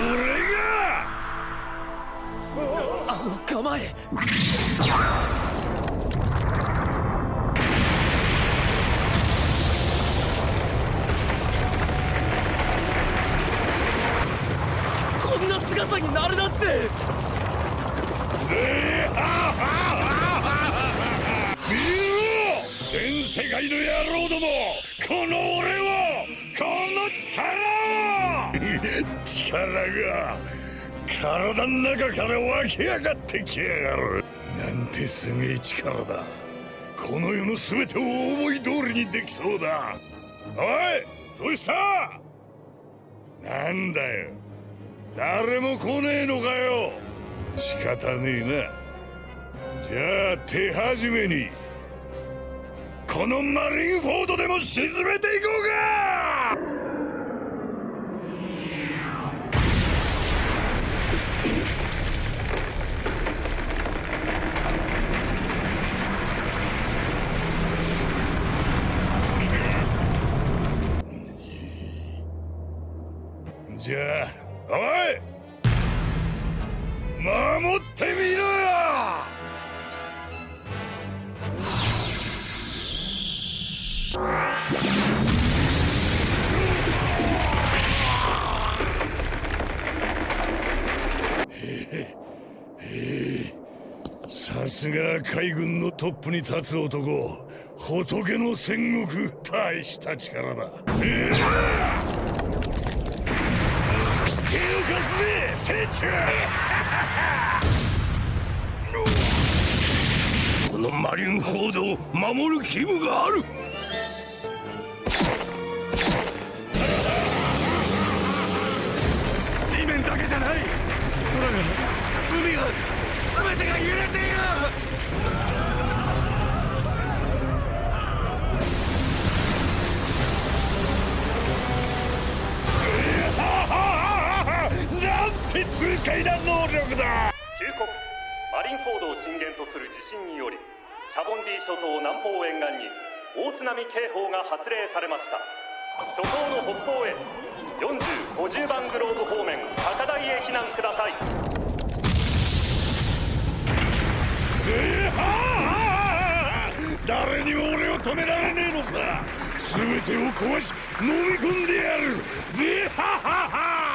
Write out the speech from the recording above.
れが。あの構え。こんな姿になるなんて。ぜあ見ろ全世界の野郎どもこの俺をこの力を。力が体の中から湧き上がってきやがる。なんてすげえ力だ。この世の全てを思い通りにできそうだ。おいどうした？なんだよ。誰も来ねえのかよ。仕方ねえな。じゃあ手始めにこのマリンフォードでも沈めていこうか！じゃあおい！守ってみろよさすが海軍のトップに立つ男。仏の戦国大した力だ。手を貸すぜ船長このマリンフォードを守る義務がある。地面だけじゃない。空が海が全てが揺れている。なんて痛快な能力だ旧国マリンフォードを震源とする地震によりシャボンディ諸島南方沿岸に大津波警報が発令されました。諸島の北方へ4050番グローブ方面高台へ避難ください。止められねえのさ。全てを壊し飲み込んでやる。ぜははは。